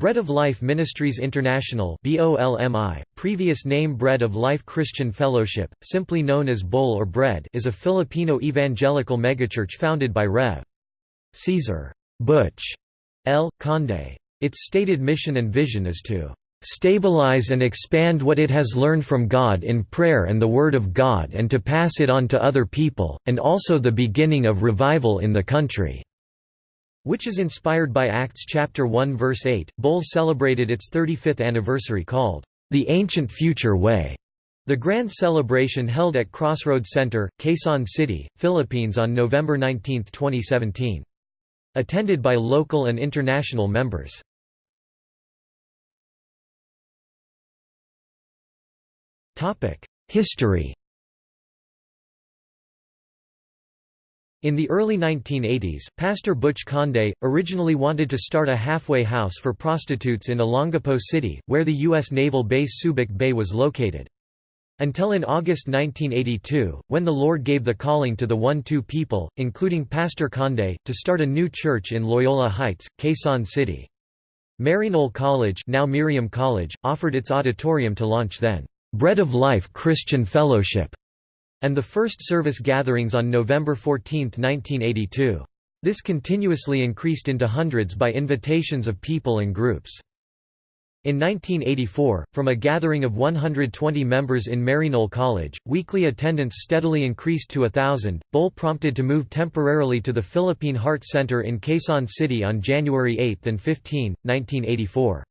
Bread of Life Ministries International BOLMI, previous name Bread of Life Christian Fellowship, simply known as BOL or Bread is a Filipino evangelical megachurch founded by Rev. Cesar Butch L. Conde. Its stated mission and vision is to "...stabilize and expand what it has learned from God in prayer and the Word of God and to pass it on to other people, and also the beginning of revival in the country." Which is inspired by Acts chapter 1 verse 8. BOL celebrated its 35th anniversary called the Ancient Future Way. The grand celebration held at Crossroads Center, Quezon City, Philippines on November 19, 2017. Attended by local and international members. History In the early 1980s, Pastor Butch Conde, originally wanted to start a halfway house for prostitutes in Olongapo City, where the U.S. naval base Subic Bay was located. Until in August 1982, when the Lord gave the calling to the one-two people, including Pastor Conde, to start a new church in Loyola Heights, Quezon City. Maryknoll College, now Miriam College offered its auditorium to launch then, "'Bread of Life Christian Fellowship' and the first service gatherings on November 14, 1982. This continuously increased into hundreds by invitations of people and groups. In 1984, from a gathering of 120 members in Maryknoll College, weekly attendance steadily increased to a thousand. BOL prompted to move temporarily to the Philippine Heart Center in Quezon City on January 8 and 15, 1984.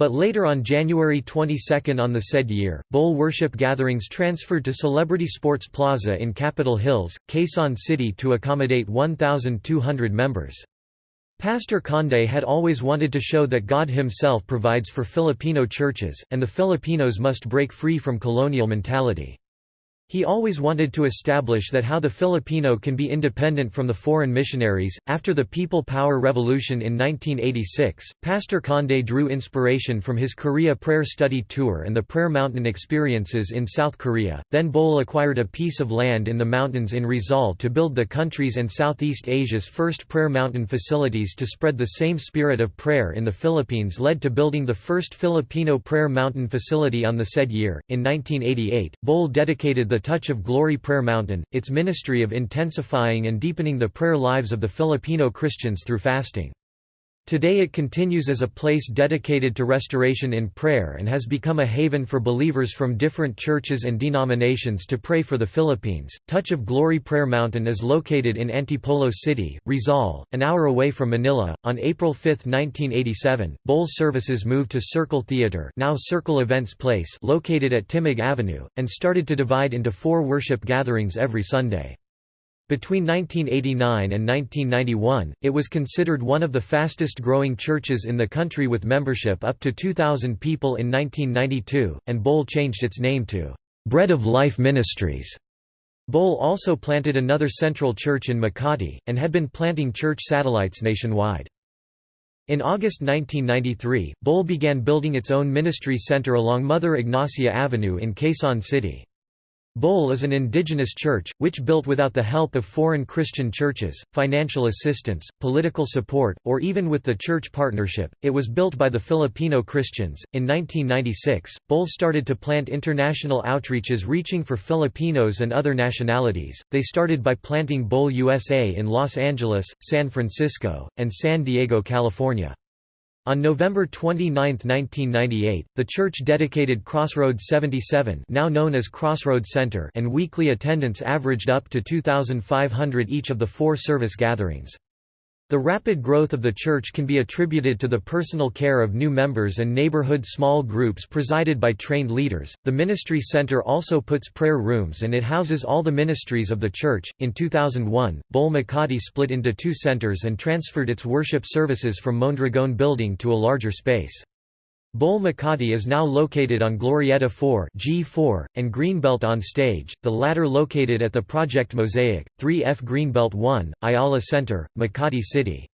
But later on January 22 on the said year, BOL worship gatherings transferred to Celebrity Sports Plaza in Capitol Hills, Quezon City to accommodate 1,200 members. Pastor Conde had always wanted to show that God himself provides for Filipino churches, and the Filipinos must break free from colonial mentality. He always wanted to establish that how the Filipino can be independent from the foreign missionaries. After the People Power Revolution in 1986, Pastor Conde drew inspiration from his Korea prayer study tour and the Prayer Mountain experiences in South Korea. Then BOL acquired a piece of land in the mountains in Rizal to build the country's and Southeast Asia's first Prayer Mountain facilities to spread the same spirit of prayer in the Philippines led to building the first Filipino Prayer Mountain facility on the said year. In 1988, BOL dedicated the Touch of Glory Prayer Mountain, its ministry of intensifying and deepening the prayer lives of the Filipino Christians through fasting. Today it continues as a place dedicated to restoration in prayer and has become a haven for believers from different churches and denominations to pray for the Philippines. Touch of Glory Prayer Mountain is located in Antipolo City, Rizal, an hour away from Manila. On April 5, 1987, BOL services moved to Circle Theater, now Circle Events Place, located at Timog Avenue, and started to divide into four worship gatherings every Sunday. Between 1989 and 1991, it was considered one of the fastest growing churches in the country with membership up to 2,000 people in 1992, and BOL changed its name to Bread of Life Ministries. BOL also planted another central church in Makati, and had been planting church satellites nationwide. In August 1993, BOL began building its own ministry center along Mother Ignacia Avenue in Quezon City. BOL is an indigenous church, which built without the help of foreign Christian churches, financial assistance, political support, or even with the church partnership. It was built by the Filipino Christians. In 1996, BOL started to plant international outreaches reaching for Filipinos and other nationalities. They started by planting BOL USA in Los Angeles, San Francisco, and San Diego, California. On November 29, 1998, the church dedicated Crossroads 77 now known as Crossroads Center and weekly attendance averaged up to 2,500 each of the four service gatherings. The rapid growth of the church can be attributed to the personal care of new members and neighborhood small groups presided by trained leaders. The ministry center also puts prayer rooms and it houses all the ministries of the church. In 2001, BOL Makati split into two centers and transferred its worship services from Mondragon building to a larger space. BOL Makati is now located on Glorieta 4 G4, and Greenbelt on stage, the latter located at the Project Mosaic, 3F Greenbelt 1, Ayala Center, Makati City.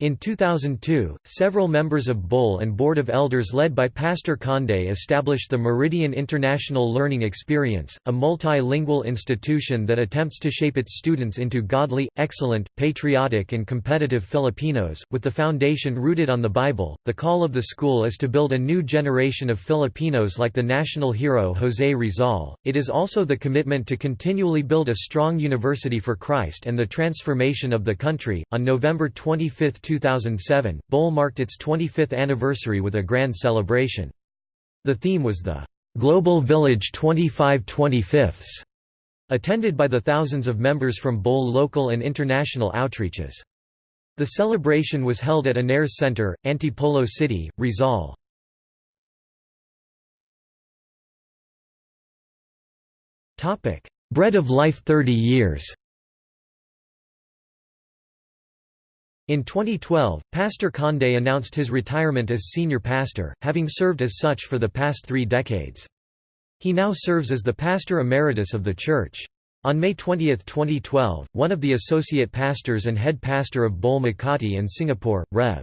In 2002, several members of BOL and Board of Elders led by Pastor Conde established the Meridian International Learning Experience, a multilingual institution that attempts to shape its students into godly, excellent, patriotic and competitive Filipinos, with the foundation rooted on the Bible. The call of the school is to build a new generation of Filipinos like the national hero José Rizal. It is also the commitment to continually build a strong university for Christ and the transformation of the country. On November 25, 2007, BOL marked its 25th anniversary with a grand celebration. The theme was the Global Village 25 25ths, attended by the thousands of members from BOL local and international outreaches. The celebration was held at Ynares Center, Antipolo City, Rizal. Bread of Life 30 years In 2012, Pastor Conde announced his retirement as senior pastor, having served as such for the past three decades. He now serves as the pastor emeritus of the church. On May 20, 2012, one of the associate pastors and head pastor of BOL Makati and Singapore, Rev.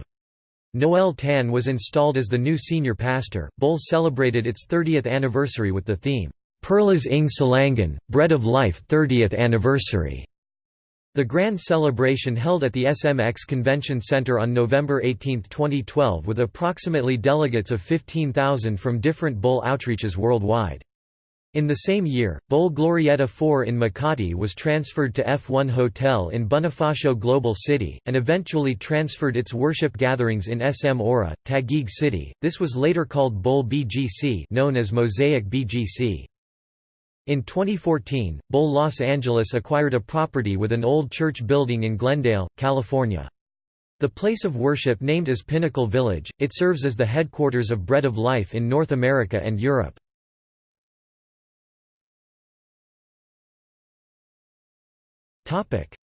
Noel Tan was installed as the new senior pastor. BOL celebrated its 30th anniversary with the theme, Perlas ng Silangan, Bread of Life 30th Anniversary. The grand celebration held at the SMX Convention Center on November 18, 2012 with approximately delegates of 15,000 from different BOL outreaches worldwide. In the same year, BOL Glorieta 4 in Makati was transferred to F1 Hotel in Bonifacio Global City, and eventually transferred its worship gatherings in SM Aura, Taguig City. This was later called BOL BGC known as Mosaic BGC. In 2014, BOL Los Angeles acquired a property with an old church building in Glendale, California. The place of worship named as Pinnacle Village, it serves as the headquarters of Bread of Life in North America and Europe.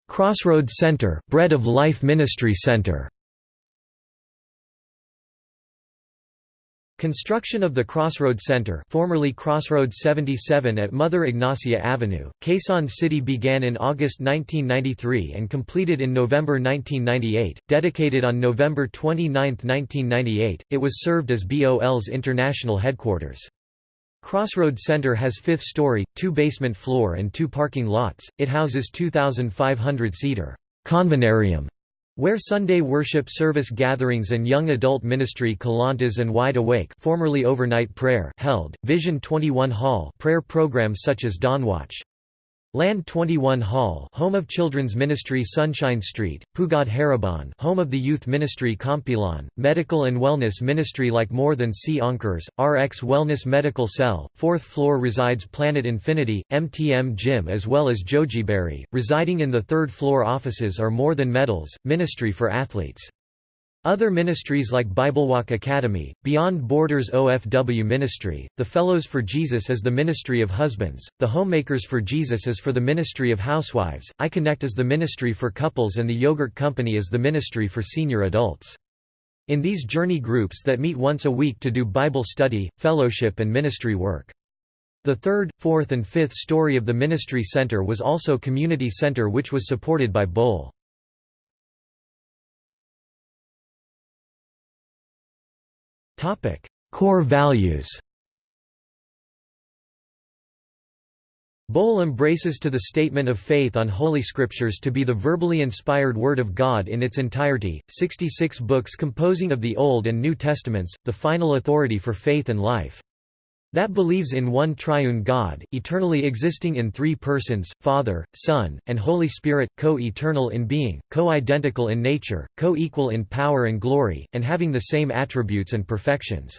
Crossroads Center, Bread of Life Ministry Center Construction of the Crossroads Center formerly Crossroads 77 at Mother Ignacia Avenue, Quezon City began in August 1993 and completed in November 1998. Dedicated on November 29, 1998, it was served as BOL's international headquarters. Crossroads Center has fifth story, two basement floor and two parking lots. It houses 2,500 seater convenarium where Sunday worship service gatherings and young adult ministry Kalantas and Wide Awake formerly overnight prayer held, Vision 21 Hall prayer programs such as Dawnwatch. Land 21 Hall home of children's ministry Sunshine Street, Pugad Harapan home of the youth ministry Compilan, medical and wellness ministry like More Than C Anchors, RX Wellness Medical Cell, 4th floor resides Planet Infinity, MTM Gym as well as Jojiberry, residing in the 3rd floor offices are More Than Medals, ministry for athletes. Other ministries like Biblewalk Academy, Beyond Borders OFW Ministry, the Fellows for Jesus is the Ministry of Husbands, the Homemakers for Jesus is for the Ministry of Housewives, I Connect is the Ministry for Couples and the Yogurt Company is the Ministry for Senior Adults. In these journey groups that meet once a week to do Bible study, fellowship and ministry work. The third, fourth and fifth story of the Ministry Center was also Community Center which was supported by BOL. Core values BOL embraces to the statement of faith on Holy Scriptures to be the verbally inspired Word of God in its entirety, 66 books composing of the Old and New Testaments, the final authority for faith and life that believes in one triune God, eternally existing in three persons, Father, Son, and Holy Spirit, co-eternal in being, co-identical in nature, co-equal in power and glory, and having the same attributes and perfections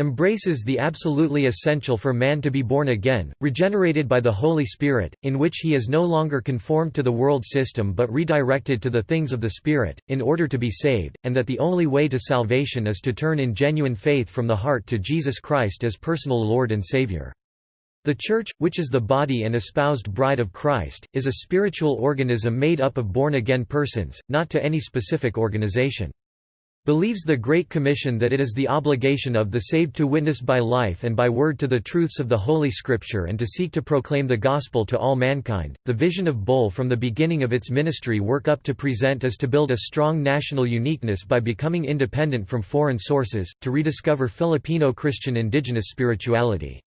embraces the absolutely essential for man to be born again, regenerated by the Holy Spirit, in which he is no longer conformed to the world system but redirected to the things of the Spirit, in order to be saved, and that the only way to salvation is to turn in genuine faith from the heart to Jesus Christ as personal Lord and Savior. The Church, which is the body and espoused bride of Christ, is a spiritual organism made up of born-again persons, not to any specific organization. Believes the Great Commission that it is the obligation of the saved to witness by life and by word to the truths of the Holy Scripture and to seek to proclaim the gospel to all mankind. The vision of BOL from the beginning of its ministry work up to present is to build a strong national uniqueness by becoming independent from foreign sources, to rediscover Filipino Christian indigenous spirituality.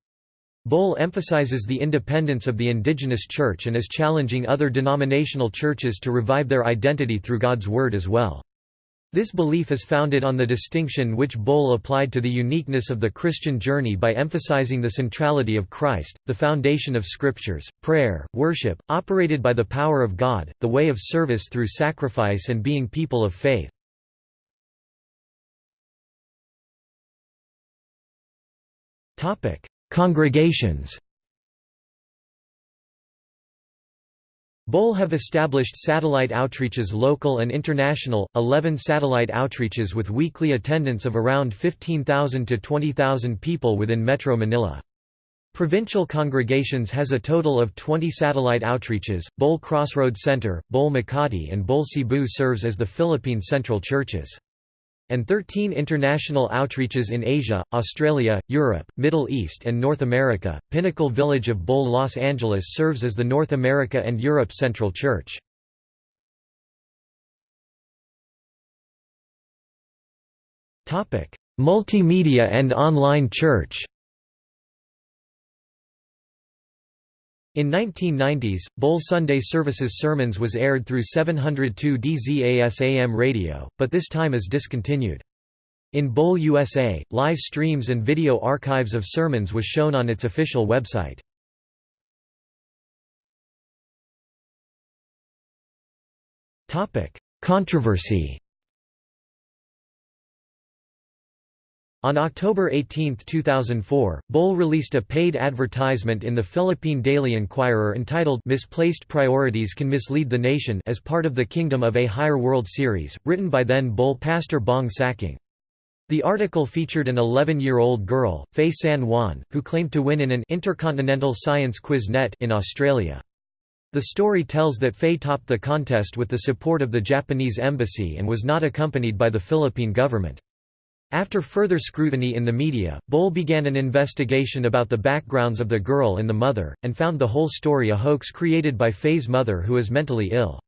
BOL emphasizes the independence of the indigenous church and is challenging other denominational churches to revive their identity through God's Word as well. This belief is founded on the distinction which BOL applied to the uniqueness of the Christian journey by emphasizing the centrality of Christ, the foundation of Scriptures, prayer, worship, operated by the power of God, the way of service through sacrifice and being people of faith. Congregations BOL have established satellite outreaches local and international, 11 satellite outreaches with weekly attendance of around 15,000 to 20,000 people within Metro Manila. Provincial congregations has a total of 20 satellite outreaches. BOL Crossroad Center, BOL Makati, and BOL Cebu serves as the Philippine Central Churches and 13 international outreaches in Asia, Australia, Europe, Middle East and North America. Pinnacle Village of BOL Los Angeles serves as the North America and Europe Central Church. Multimedia and online church. In 1990s, BOL Sunday Services Sermons was aired through 702 DZAS AM radio, but this time is discontinued. In BOL USA, live streams and video archives of sermons was shown on its official website. Controversy On October 18, 2004, BOL released a paid advertisement in the Philippine Daily Inquirer entitled Misplaced Priorities Can Mislead the Nation as part of the Kingdom of a Higher World series, written by then BOL pastor Bong Saking. The article featured an 11-year-old girl, Faye San Juan, who claimed to win in an Intercontinental Science Quiz Net in Australia. The story tells that Faye topped the contest with the support of the Japanese embassy and was not accompanied by the Philippine government. After further scrutiny in the media, BOL began an investigation about the backgrounds of the girl and the mother, and found the whole story a hoax created by Faye's mother who is mentally ill.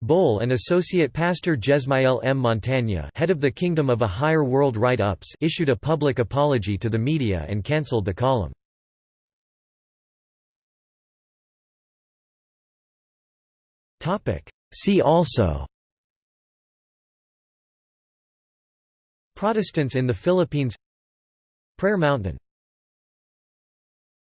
BOL and Associate Pastor Jesmael M. Montagna head of the Kingdom of a Higher World Write-Ups issued a public apology to the media and cancelled the column. See also Protestants in the Philippines. Prayer Mountain